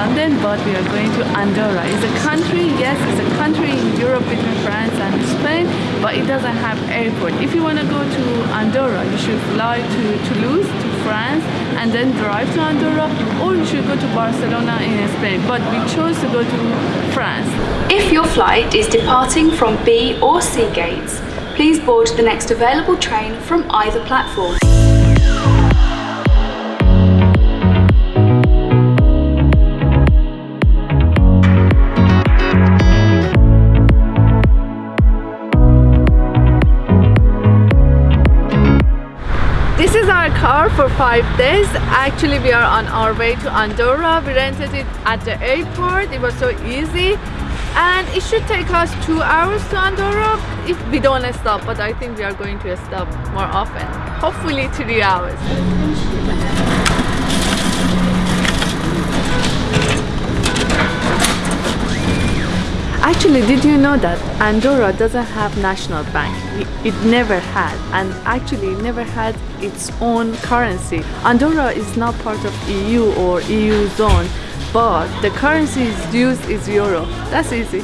London, but we are going to Andorra. It's a country, yes, it's a country in Europe between France and Spain, but it doesn't have airport. If you want to go to Andorra, you should fly to Toulouse, to France, and then drive to Andorra, or you should go to Barcelona in Spain. But we chose to go to France. If your flight is departing from B or C gates, please board the next available train from either platform. Car for five days. Actually, we are on our way to Andorra. We rented it at the airport. It was so easy. And it should take us two hours to Andorra if we don't stop. But I think we are going to stop more often. Hopefully three hours. Actually, did you know that Andorra doesn't have national bank? It never had, and actually never had its own currency. Andorra is not part of EU or EU zone, but the currency is used is euro. That's easy.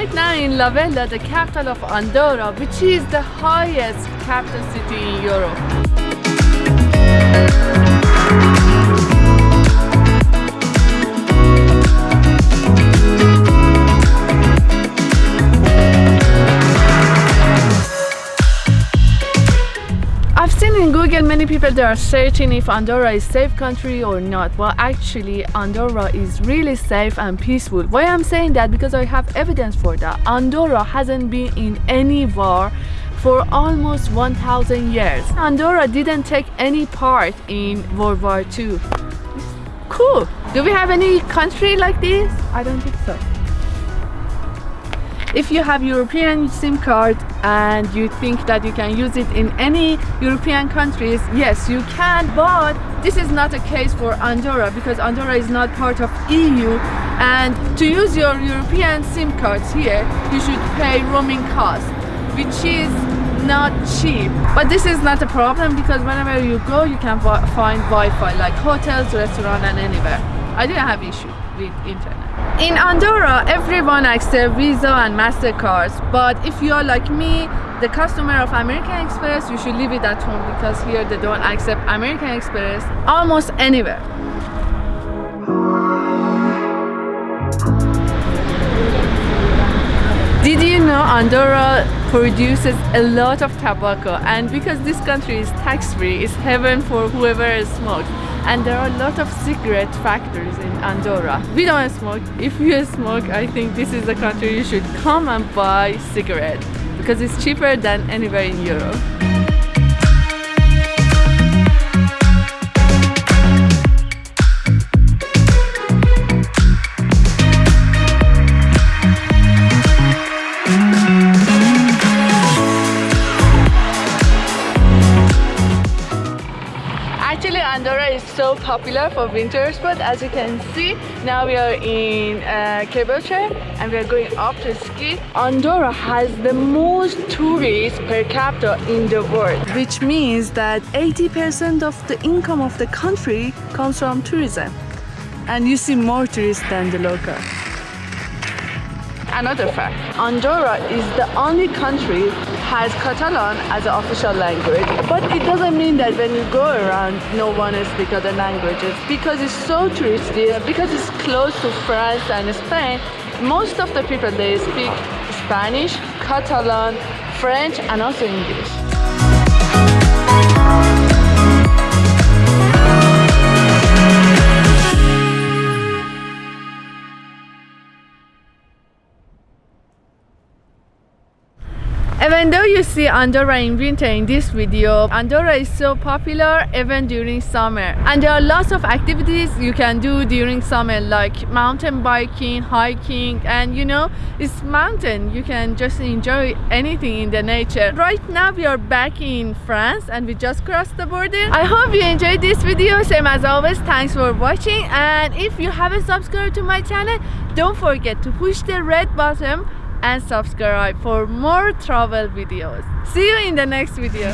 Right now in La Vella, the capital of Andorra, which is the highest capital city in Europe. I've in Google many people they are searching if Andorra is safe country or not. Well, actually, Andorra is really safe and peaceful. Why I'm saying that? Because I have evidence for that. Andorra hasn't been in any war for almost 1000 years. Andorra didn't take any part in World War II. Cool. Do we have any country like this? I don't think so. If you have European SIM card and you think that you can use it in any European countries, yes, you can, but this is not a case for Andorra because Andorra is not part of EU and to use your European SIM cards here, you should pay roaming cost, which is not cheap. But this is not a problem because whenever you go, you can find Wi-Fi like hotels, restaurant and anywhere. I didn't have issue with internet. In Andorra, everyone accepts Visa and Mastercards, but if you are like me, the customer of American Express, you should leave it at home because here they don't accept American Express almost anywhere. Did you know Andorra produces a lot of tobacco and because this country is tax-free, it's heaven for whoever smokes. And there are a lot of cigarette factories in Andorra. We don't smoke. If you smoke, I think this is the country you should come and buy cigarette because it's cheaper than anywhere in Europe. Andorra is so popular for winter sport. As you can see, now we are in uh, cable car and we are going up to ski. Andorra has the most tourists per capita in the world, which means that 80% of the income of the country comes from tourism. And you see more tourists than the local. Another fact, Andorra is the only country has Catalan as an official language, but it doesn't mean that when you go around, no one speaks other languages because it's so touristy, because it's close to France and Spain. Most of the people they speak Spanish, Catalan, French, and also English. Even though you see Andorra in winter in this video. Andorra is so popular even during summer. And there are lots of activities you can do during summer like mountain biking, hiking and you know, it's mountain. You can just enjoy anything in the nature. Right now we are back in France and we just crossed the border. I hope you enjoyed this video. Same as always, thanks for watching and if you haven't subscribed to my channel, don't forget to push the red button and subscribe for more travel videos. See you in the next video.